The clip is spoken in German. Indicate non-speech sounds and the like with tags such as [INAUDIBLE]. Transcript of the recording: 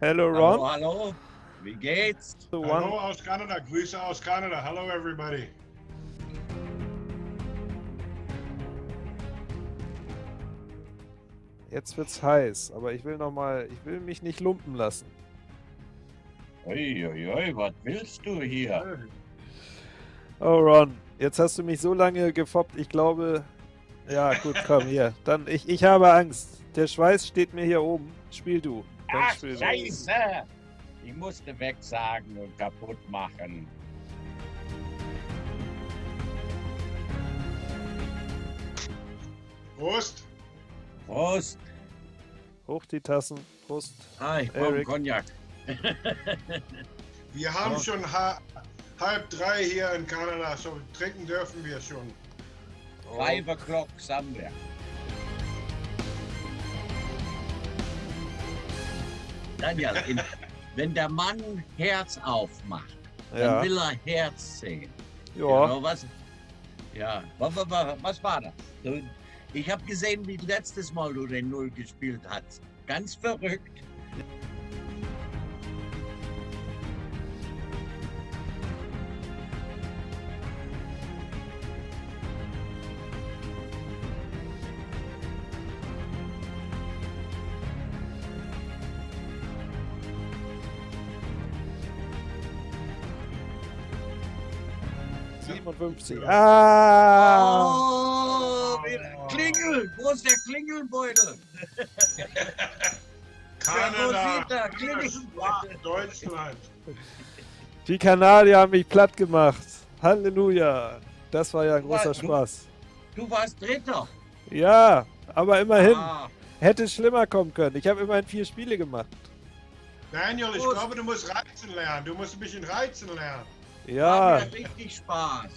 Hello, Ron. Hallo, hallo. Wie geht's? The one- Hallo aus Kanada, Grüße aus Kanada. Hello everybody. Jetzt wird's heiß, aber ich will noch mal, ich will mich nicht lumpen lassen. Uiuiui, was willst du hier? Oh Ron, jetzt hast du mich so lange gefoppt, ich glaube... Ja, gut, komm hier. Dann, ich, ich habe Angst. Der Schweiß steht mir hier oben. Spiel du. Ach, du. scheiße! Ich musste wegsagen und kaputt machen. Prost. Prost! Hoch die Tassen. Prost. Ah, ich brauche. Cognac. [LAUGHS] Wir haben Ja. schon ha halb drei hier in Kanada, so trinken dürfen wir schon. Five o'clock somewhere. Daniel, in, wenn der Mann Herz aufmacht, dann Ja. will er Herz sehen. Ja. Genau, was, ja, was, was, was war das? Ich habe gesehen, wie letztes Mal du den Null gespielt hast. Ganz verrückt. 57. Ah! Oh, Klingel! Wo ist der Klingelbeutel? [LAUGHS] Kanada, Rosita, Klingel. Deutschland. Die Kanadier haben mich platt gemacht. Halleluja. Das war ja ein Du großer du- Spaß. Du warst Dritter. Ja, aber immerhin. Ah, Hätte schlimmer kommen können. Ich habe immerhin vier Spiele gemacht. Daniel, ich glaube, du musst reizen lernen. Du musst ein bisschen reizen lernen. Ja, Macht mir richtig Spaß.